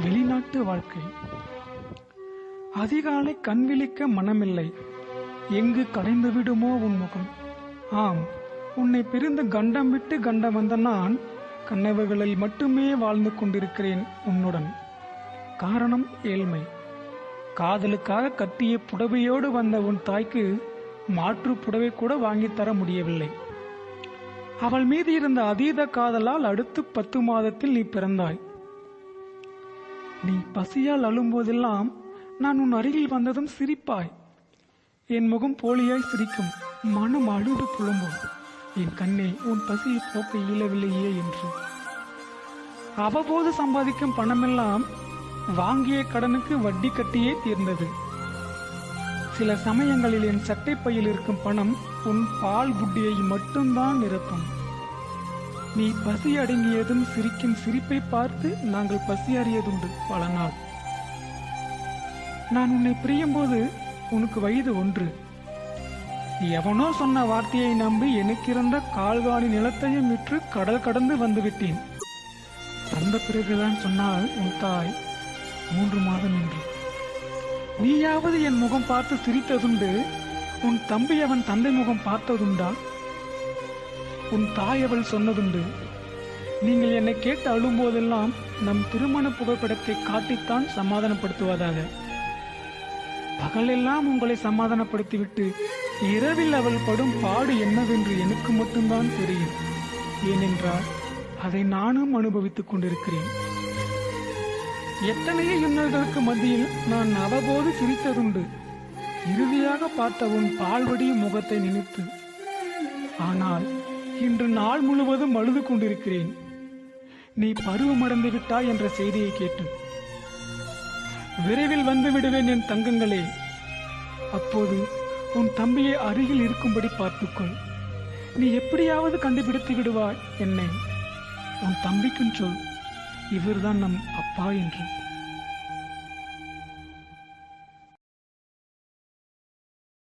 வெளிநாட்டு வாழ்க்கை. அதிகாலை கண் விழிக்க மனமில்லை. எங்கு கடைந்து விடுமோ உன் முகம். ஆம் உன்னை பிரிந்து கண்டம் விட்டு கண்டம் வந்த நான் கனவுகளில் மட்டுமே வாழ்ந்து கொண்டிருக்கிறேன் உன்னுடன். காரணம் ஏழ்மை. காதலுக்காக கட்டிய புடவையோடு வந்த உன் தாய்க்கு மாற்று புடவை கூட வாங்கித் தர முடியவில்லை. அவள் மீது இருந்த அதீத காதலால் அடுத்து பத்து மாதத்தில் நீ பிறந்தாய். நீ பசியால் அழும்போதெல்லாம் நான் உன் அருகில் வந்ததும் சிரிப்பாய். என் முகம் போலியாய் சிரிக்கும். மனம் அழுது புலம்பும். என் கண்ணே உன் பசியை போக்க இயலவில்லையே என்று. அவ்வப்போது சம்பாதிக்கும் பணமெல்லாம் வாங்கிய கடனுக்கு வட்டி கட்டியே தீர்ந்தது. சில சமயங்களில் என் சட்டைப்பையில் இருக்கும் பணம் உன் பால் புட்டியை மட்டும்தான் நிரப்பும். நீ பசி அடங்கியதும் சிரிக்கும் சிரிப்பை பார்த்து நாங்கள் பசி அறியதுண்டு பல நாள். நான் உன்னை பிரியும்போது உனக்கு வயது ஒன்று. எவனோ சொன்ன வார்த்தையை நம்பி எனக்கிருந்த கால்வாணி நிலத்தையும் விற்று கடல் கடந்து வந்துவிட்டேன். வந்த பிறகுதான் சொன்னால் உன் தாய் மூன்று மாதம் என்று நீயாவது என் முகம் பார்த்து சிரித்ததுண்டு உன் தம்பி அவன் தந்தை முகம் பார்த்ததுண்டா? உன் தாயவள் அவள் சொன்னதுண்டு. நீங்கள் என்னை கேட்டு அழும்போதெல்லாம் நம் திருமண புகைப்படத்தை காட்டித்தான் சமாதானப்படுத்துவதாக. பகலெல்லாம் உங்களை சமாதானப்படுத்திவிட்டு இரவில் அவள் படும் பாடு என்னவென்று எனக்கு மட்டும்தான் தெரியும். ஏனென்றால் அதை நானும் அனுபவித்துக் கொண்டிருக்கிறேன். எத்தனையோ இன்னல்களுக்கு மத்தியில் நான் அவ்வப்போது சிரித்ததுண்டு. இறுதியாக பார்த்த உன் பால்வடியும் முகத்தை நினைத்து. ஆனால் இன்று நாள் முழுவதும் அழுது கொண்டிருக்கிறேன். நீ பருவமடைந்து விட்டாய் என்ற செய்தியை கேட்டு. விரைவில் வந்து விடுவேன் என் தங்கங்களே. அப்போது உன் தம்பியை அருகில் இருக்கும்படி பார்த்துக்கொள். நீ எப்படியாவது கண்டுபிடித்து விடுவாய் என்னை. உன் தம்பிக்கும் சொல் இவர்தான் நம் அப்பா என்று